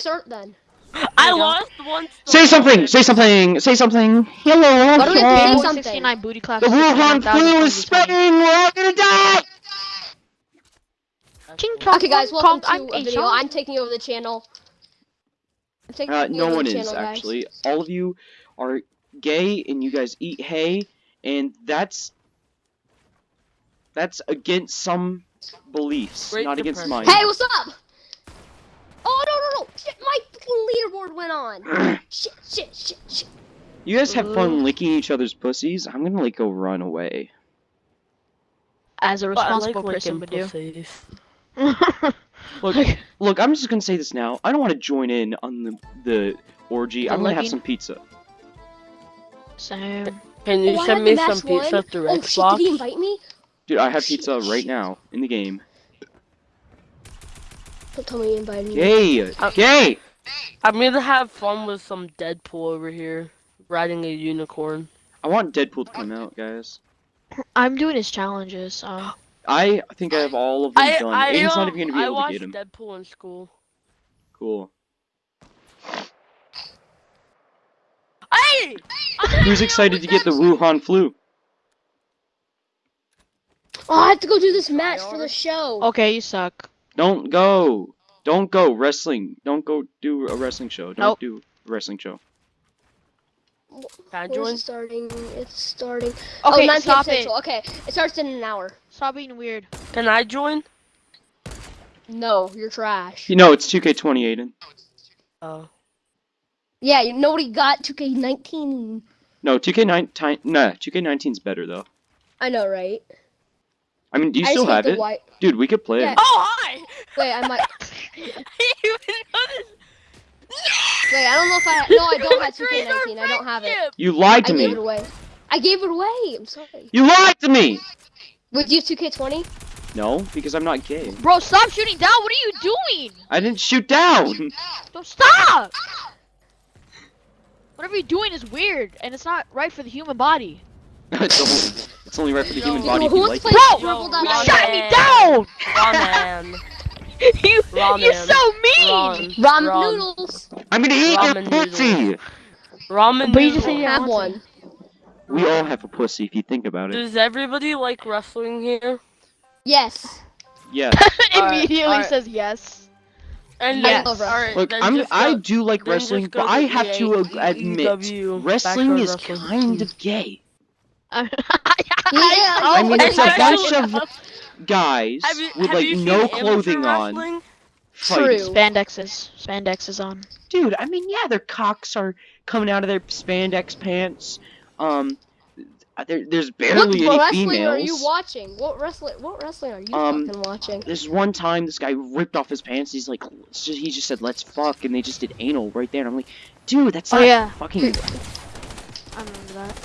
start then. I go. lost once. Say something. Say something. Say something. Hello. What do we hello. say something? 69 booty clap. The Wuhan flu is spreading. We're all gonna die. Ching chong Okay, guys, welcome chong, to I'm a a video. chong. I'm taking over the channel. I'm taking Uh, over no the one channel, is guys. actually. All of you are gay, and you guys eat hay, and that's that's against some beliefs, Great not against mine. Hey, what's up? Oh no! Shit, my fucking leaderboard went on. shit shit shit shit. you guys have fun licking each other's pussies. I'm gonna like go run away. As a But I like responsible person licking would do. pussies. Look, look. I'm just gonna say this now. I don't want to join in on the the orgy. The I'm gonna have some pizza. Same. Can you Oh, send me some pizza one. through Oh shit! Xbox? Did he invite me? Dude, I have Shit, pizza right shit. now in the game. Don't tell me he invited me. Gay, Uh, gay. I'm gonna have fun with some Deadpool over here, riding a unicorn. I want Deadpool to come out, guys. I'm doing his challenges. Um, I think I have all of them I done. I, Aiden's not um, even gonna be I able to get him. Deadpool in school. Cool. Hey! Who's excited to get the Wuhan flu? Oh, I have to go do this match for the show. okay, you suck. Don't go. Don't go wrestling. Don't go do a wrestling show. Don't Nope. do a wrestling show. Can I Where's join? it starting? It's starting. Oh, okay, oh, 9 stop it. Central. Okay, it starts in an hour. Stop being weird. Can I join? No, you're trash. You know it's 2K20, Aiden. Oh. Yeah, you nobody got 2K19. No, 2K9. Nah, 2K19's better though. I know, right? I mean, do you I still have it, White... dude? We could play Yeah. Oh hi! Wait, I might. I didn't even notice. Wait, I don't know if I. No, I don't have 2K19. I don't have it. You lied to I to gave it away. I gave it away. I'm sorry. You lied to me. Would you have 2K20? No, because I'm not gay. Bro, stop shooting down. What are you doing? I didn't shoot down. Don't stop. Whatever you're doing is weird, and it's not right for the human body. It's, only, it's only right for the human body if Who you like to it. Bro, Dribble Ron You Down me down. Ramen. you, Ramen. you're so mean. Ramen. Ramen Ram- noodles. I'm gonna eat your pussy. Ramen But you just noodles. said you Have want one. We all have a pussy if you think about it. Does everybody like wrestling here? Yes. Yeah. Alright, Immediately alright. says yes. And Yes. then, alright, Look, I'm just I do like wrestling, but I have to admit, wrestling is wrestling. kind of gay. Yeah, I mean, it's a bunch of guys Have you, with like no clothing on wrestling? fighting. True. Spandexes. Spandexes on. Dude, I mean, yeah, their cocks are coming out of their spandex pants. Um, there, there's What barely any What wrestling are you watching? What wrestling? What wrestling are you Um, fucking watching? This one time this guy ripped off his pants. He's like, just- he just said, "Let's fuck," and they just did anal right there. And I'm like, dude, that's Oh, not yeah. fucking. I remember that.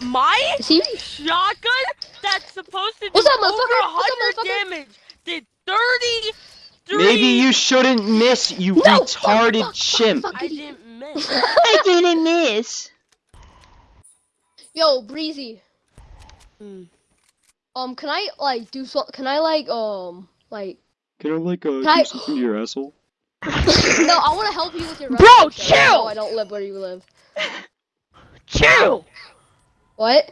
My shotgun that's supposed to do What's up, over motherfucker? What's up, 100 damage did 33. Maybe you shouldn't miss, you No, fuck, retarded fuck, fuck, chimp. fuck. I didn't miss. I didn't miss. Yo, Breezy. Hmm. Um, can I like do so? Can I like um like? Can I like uh, Can I- do something to your asshole? no, I want to help you with your. Bro, wrestling show. chill! No, I don't live where you live. Chill. What?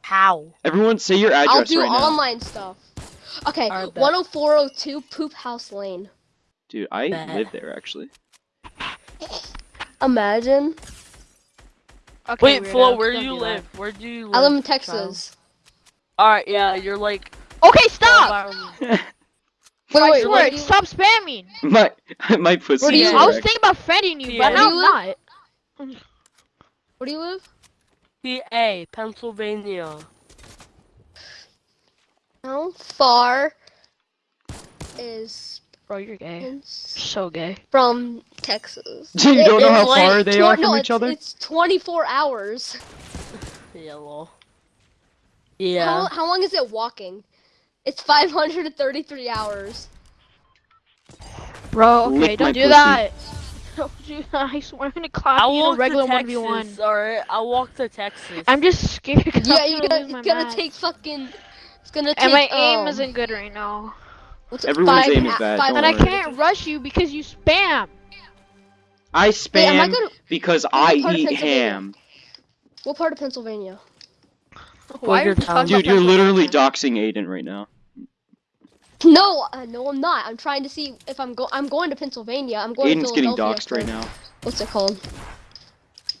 How? Everyone, say your address I'll address do right now. online stuff. Okay, 10402 Poop House Lane. Dude, I Bet. live there actually. Imagine. Okay, Wait, Flo, where do don't you do that. live? Where do you live? I live in child? Texas. Alright, yeah, you're like. Okay, stop. Um, hours- Wait, I wait, swear, where do you, stop spamming. my my pussy. Where do is you- I was thinking about friending you, Yeah. but now Where I'm not. where do you live? PA, Pennsylvania. How far is Bro, you're gay. You're so gay. from Texas? Do you It- don't know how like far they tw- are no, from it's, each other? It's 24 hours. Yeah, lol. How, Yeah. how long is it walking? It's 533 hours. Bro, okay, Lick don't do pussy. that. Don't do that. I swear I'm gonna clap I'll you in a walk regular to 1v1. Texas, alright? I'll walk to Texas. I'm just scared. Yeah, you're gonna gonna, lose my it's gonna take fucking. It's gonna take. And my aim um, isn't good right now. What's Everyone's five, aim is bad, Five, And I can't rush you because you spam. I Wait, I spam gonna? because I eat ham. What part of Pennsylvania? Why are you Dude, you're literally doxing Aiden right now. No, uh, no, I'm not. I'm trying to see if I'm go. I'm going to Pennsylvania. I'm going Aiden's to getting Philadelphia. doxed right now. What's it called?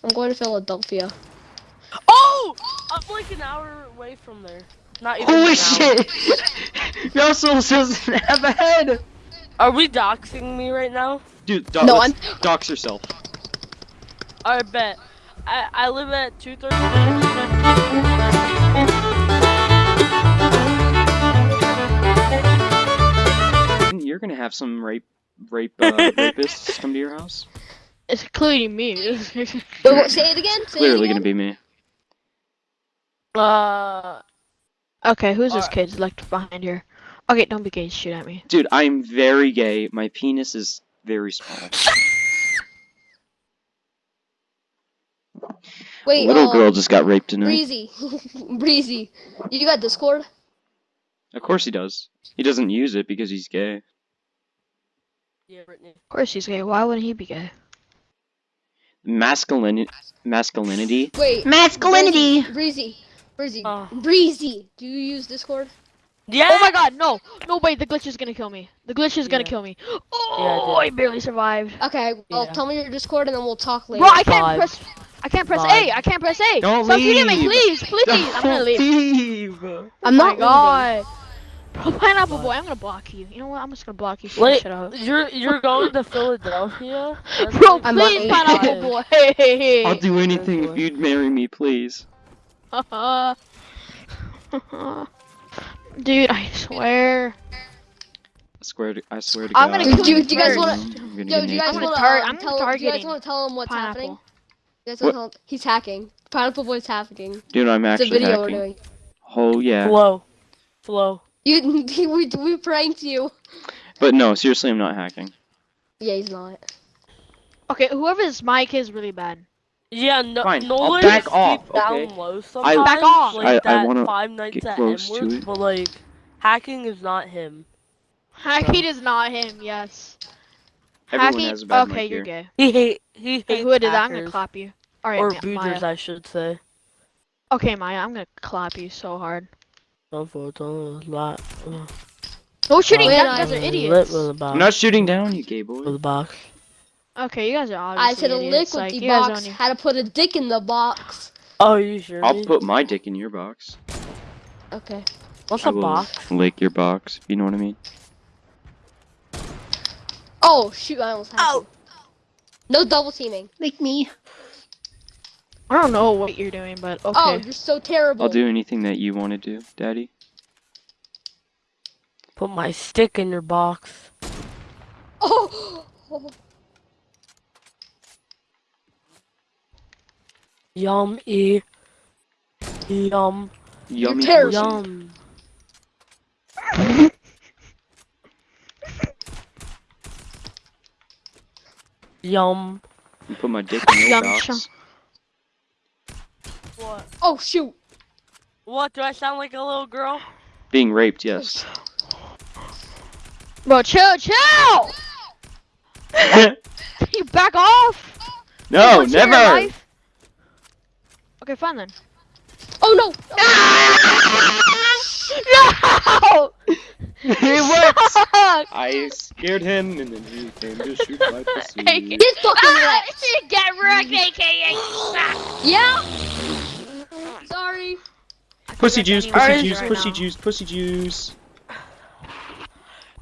I'm going to Philadelphia. Oh! I'm like an hour away from there. Not even an Holy hour. shit! Russell doesn't have a head! Are we doxing me right now? Dude, do- No, let's dox yourself. I bet. I, I live at 230. You're gonna have some rape, rape, uh, rapists come to your house. It's including me. Wait, what, say it again. Say Clearly it gonna be me. Uh, okay, who's this Alright. kid left behind here? Okay, don't be gay. Shoot at me. Dude, I'm very gay. My penis is very small. Wait, Little uh, girl just got raped tonight. Breezy, Breezy, you got Discord? Of course he does. He doesn't use it because he's gay. Yeah, Brittany. Of course he's gay. Why wouldn't he be gay? Masculinity. Masculinity. Wait, Masculinity. Breezy, Breezy, Breezy, Oh. Breezy. Do you use Discord? Yeah. Oh my god, no! No, wait, the glitch is gonna kill me. The glitch is gonna kill me. Oh, did. I barely survived. Okay, well, Yeah. tell me your Discord and then we'll talk later. Bro, I can't Five. press. I can't press Five. A. I can't press A. Don't Stop shooting me, leave. please, please. I'm gonna Don't leave. leave. Oh I'm oh not my god. Bro, pineapple boy, I'm gonna block you. You know what? I'm just gonna block you. Shut Wait, shut up. you're you're going to Philadelphia? That's Bro, like please, pineapple boy. Hey, hey, hey. I'll do anything if you'd marry me, please. Dude, I swear. I swear to, I swear to I'm God. gonna Do, do, do you guys wanna Yo, do you guys I'm naked. gonna want to? tar- um, I'm tell, do you guys want to tell him what's happening? You guys want to tell him he's hacking. Pineapple Boy's hacking. Dude, I'm It's a actually video hacking. we're doing. Oh yeah. Flow. Flow. You, we, we pranked you. But no, seriously, I'm not hacking. Yeah, he's not. Okay, whoever's mic is really bad. Yeah, no, Fine, I'll back off, deep down okay? low sometimes. Back off. Like I- I wanna Five Nights get at close to it. but like, hacking is not him. Hacking is not him, yes. Everyone Hacking, has a bad okay, mic you're here. gay. He hate he hates Hey, who did that? I'm gonna clap you. Alright, or Ma- booters, I should say. Okay, Maya, I'm gonna clap you so hard. Unfortunately, lot. No shooting Wait, oh, down, you guys are idiots. with a box. I'm not shooting down, you gay with boy. a box. Okay, you guys are I obviously said a lick with like, the box. don't How to put a dick in the box. Oh, you sure? I'll put my dick in your box. Okay. What's I a box? lick your box, if you know what I mean. Oh shoot! I almost had Oh. you. No double teaming. Lick me. I don't know what you're doing, but oh, okay. Oh, you're so terrible. I'll do anything that you want to do, daddy. Put my stick in your box. Oh. oh. Yum e. Yum. Yummy terrible. pussy. Yum. Yum. You Put my dick in your box. Chum. What? Oh shoot! What? Do I sound like a little girl? Being raped, yes. Bro, chill, chill! you back off! no, you're never. Okay, fine then. Oh no! No! He works. I scared him, and then he came to shoot my pussy. Get fucking Ah, wrecked! Get wrecked, aka. Yeah. Sorry. Pussy juice, Any pussy juice, right pussy now. juice, pussy juice.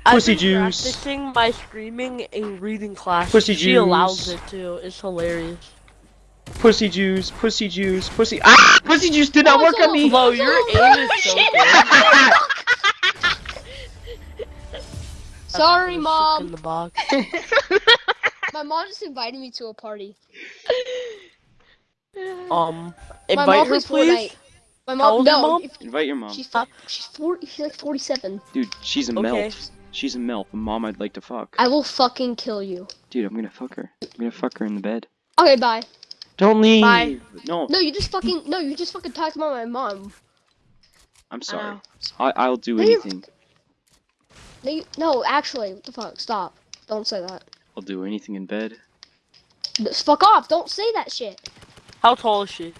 I've Pussy been juice. Practicing my screaming in reading class. Pussy she allows it too. It's hilarious. Pussy juice, pussy juice, pussy. Ah! Pussy juice did not work on me! Flo, your aim is so good. Sorry, Stick In mom. the box. My mom just invited me to a party. Um, invite her, please. Fortnite. My How mom. old is your no, mom? if- Invite your mom. she's fo- she's forty. She's like forty-seven. Dude, she's a Okay. MILF. She's a MILF. A mom I'd like to fuck. I will fucking kill you. Dude, I'm gonna fuck her. I'm gonna fuck her in the bed. Okay, bye. Don't leave! Bye. No, No, you just fucking no. You just fucking talked about my mom. I'm sorry. I, I'll do No, anything. No, you, no, actually, what the fuck? Stop. Don't say that. I'll do anything in bed. Just fuck off. Don't say that shit. How tall is she?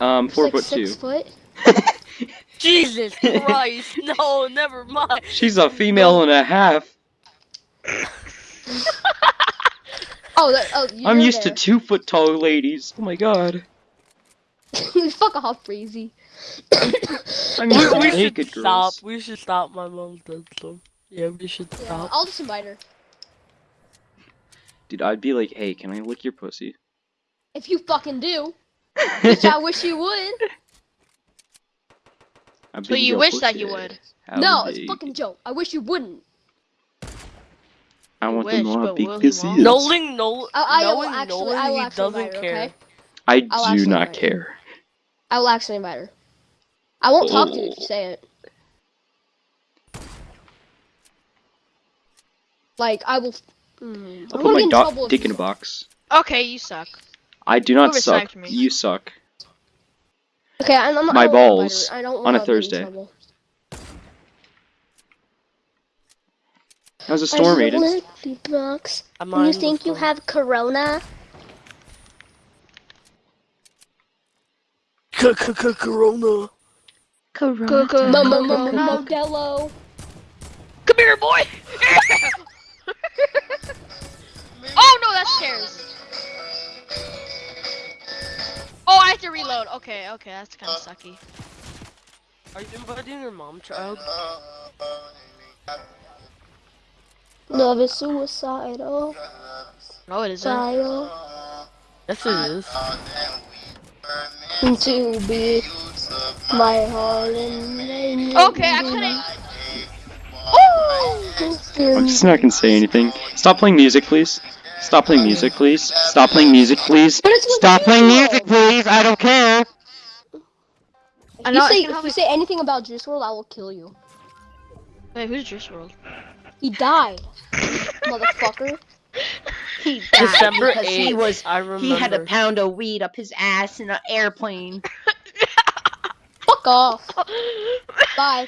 Um, four Like foot six two. foot. Jesus Christ! No, never mind. She's a female and a half. Oh, that, oh. I'm you're used to two foot tall ladies. Oh my god. fuck off, breezy. I'm We, used to we should naked stop. girls. We should stop. My mom's dead, so yeah, we should Yeah, stop. I'll just invite her. Dude, I'd be like, hey, can I lick your pussy? If you fucking do, which I wish you would. How So big you wish that you would. How no, it's a fucking joke. I wish you wouldn't. I want wish, to know how but big will he pussy won't? is. Knowing no, I, I will knowing actually, Nolan, I will he actually doesn't invite her. care. Okay. I I'll do not her. care. I will actually invite her. I won't talk to you if Oh. you say it. Like I will. Mm, I'll put my get in do- trouble if dick in a box. Okay, you suck. I do not Who suck. respect me? You suck. Okay, I'm, I'm, My I won't invite balls her. I don't on a wanna get in Thursday. trouble. How's a I storm, just Aiden? wanna be box. I'm And you on the think you phone. have corona? Corona. Mo- mo- mo- mo- Corona. Modelo. Come here, boy. Okay, okay, that's kind of uh, sucky. Are you inviting your mom, child? Uh, uh, Love is suicidal. No, it isn't. Child. Yes, it is. To be my heart and Okay, I couldn't. I'm just not gonna say anything. Stop playing music, please. Stop playing music, please. Stop playing music, please. But it's with Stop playing music, please. I don't care. If you say can if you say anything about Juice WRLD, I will kill you. Wait, who's Juice WRLD? He died, motherfucker. He December because he was I remember. he had a pound of weed up his ass in an airplane. Fuck off. Bye.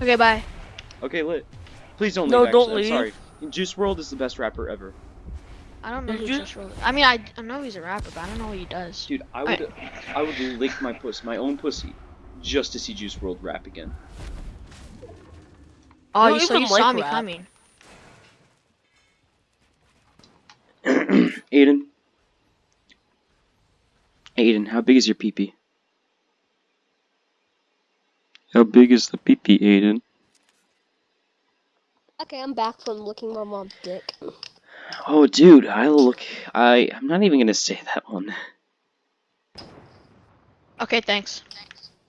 Okay, bye. Okay, lit. Please don't leave. No, actually. don't I'm leave. sorry. Juice WRLD is the best rapper ever. I don't know Did who you- Juice WRLD. I mean, I, I know he's a rapper, but I don't know what he does. Dude, I would I would lick my pussy, my own pussy, just to see Juice WRLD rap again. Oh, You you, so even you saw like me rap. coming. Aiden. Aiden, how big is your peepee? How big is the peepee, Aiden? Okay, I'm back from licking my mom's dick. Oh, dude, I look. I I'm not even gonna say that one. Okay, thanks.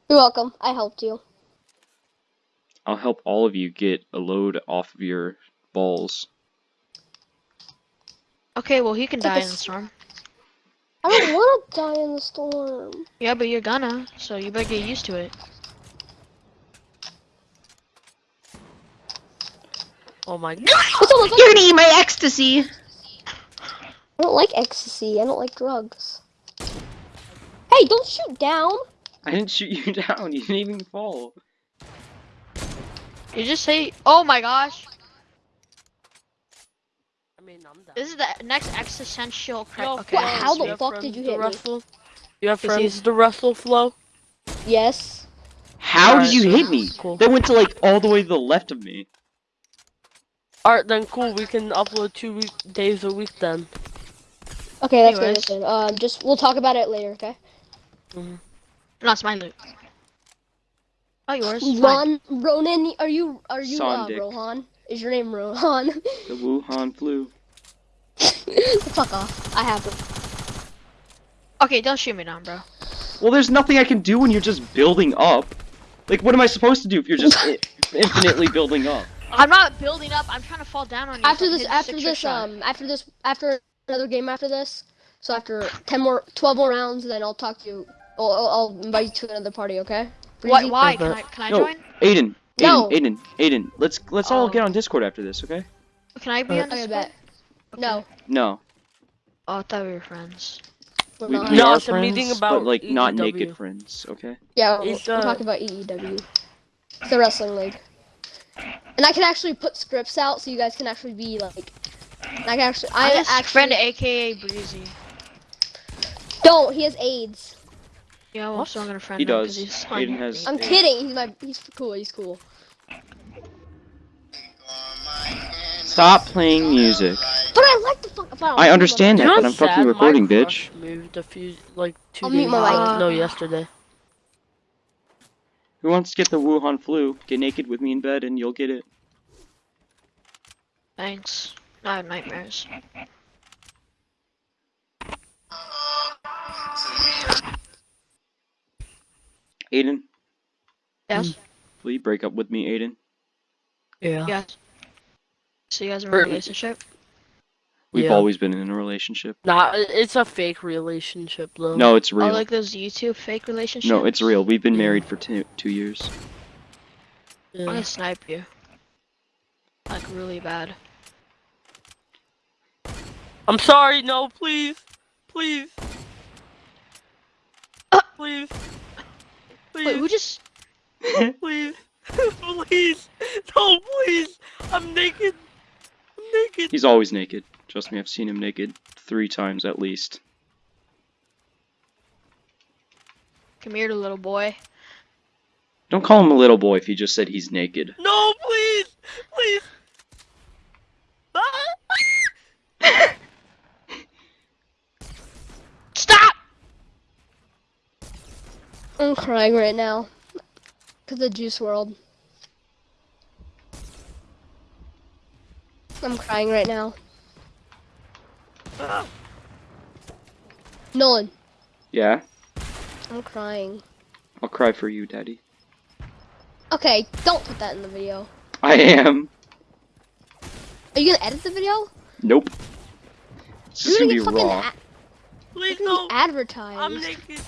You're welcome. I helped you. I'll help all of you get a load off of your balls. Okay, well he can die in the storm. I don't want to die in the storm. Yeah, but you're gonna, so you better get used to it. Oh my god. What's all the fuck? You're gonna eat my ecstasy. I don't like ecstasy. I don't like drugs. Hey, don't shoot down. I didn't shoot you down. You didn't even fall. You just say, "Oh my gosh, I mean, I'm down. this is the next existential cri- Yo, Okay. Wow, how the fuck friends did you to hit me? You have friends he's- to wrestle, Flo? Yes. How Alright, did you hit me? Cool. That went to like all the way to the left of me. Alright, then cool. We can upload two week days a week then. Okay, that's Anyways. good. That's good. Um, just we'll talk about it later. Okay. No, it's my loot. Oh, yours. Mine. Ron, Ronan, are you are you uh, Rohan? Is your name Rohan? The Wuhan flu. Fuck off. I have it. Okay, don't shoot me down, bro. Well, there's nothing I can do when you're just building up. Like, what am I supposed to do if you're just infinitely building up? I'm not building up. I'm trying to fall down on you. After so this, after this, shot. um, after this, after another game after this. So after ten more, twelve more rounds, then I'll talk to you. I'll, I'll, I'll invite you to another party. Okay? Why? Breezy? Why? Can I? Can I No. join? Aiden, Aiden, No. Aiden, Aiden. Let's let's all Oh. get on Discord after this, okay? Can I be Uh, on Okay, Discord? bet. No, No, Oh, I thought we were friends. we're we, not. we No, are it's a meeting about but like not naked friends, okay? Yeah, we're, It's, we're uh, talking about EEW. It's the wrestling league. And And I can actually put scripts out so you guys can actually be like. I can actually. I I just actually friend AKA Breezy. don't. He has AIDS. Yeah, well, I'm What? still gonna friend He him 'cause does. he's Aiden has- I'm Yeah. kidding. He's my. He's cool. He's cool. Stop playing music. But I like the fuck. fine, I'll I understand that, but I'm fucking recording, crush bitch. Moved a few like 2 I'll mute days. my mic. No, yesterday. Who wants to get the Wuhan flu? Get naked with me in bed and you'll get it. Thanks. I have nightmares. Aiden, Yes. Hmm. will you break up with me, Aiden? Yeah. Yes. So you guys are in a relationship? We've Yeah. always been in a relationship. Nah, it's a fake relationship though. No, it's real. Oh, real. like those YouTube fake relationships? no, it's real. We've been married for two two years. I'm gonna snipe you. Like really bad. I'm sorry. No, please, please, please, Please. Wait, please, who just? please, please. No, please. I'm naked. I'm naked. He's always naked. Trust me, I've seen him naked three times at least. Come here, little boy. Don't call him a little boy if he just said he's naked. No, please, please. Ah! Stop! I'm crying right now. Cause of Juice WRLD. I'm crying right now. Nolan, Yeah? I'm crying. I'll cry for you, Daddy. Okay, don't put that in the video. I am. Are you gonna edit the video? Nope. It's just You're gonna be gonna get fucking raw. a- Please you're no. gonna advertised. I'm naked.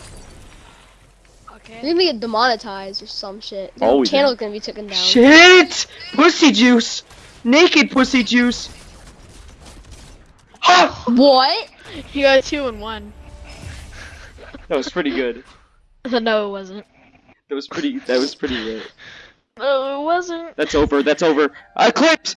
Okay. You're gonna get demonetized or some shit. Your Always channel's gonna be taken down. Shit! Pussy juice! Naked pussy juice! Ha! What? You got two and one. That was pretty good. no, it wasn't. That was pretty. That was pretty good. No, it wasn't. That's over. That's over. I clipped.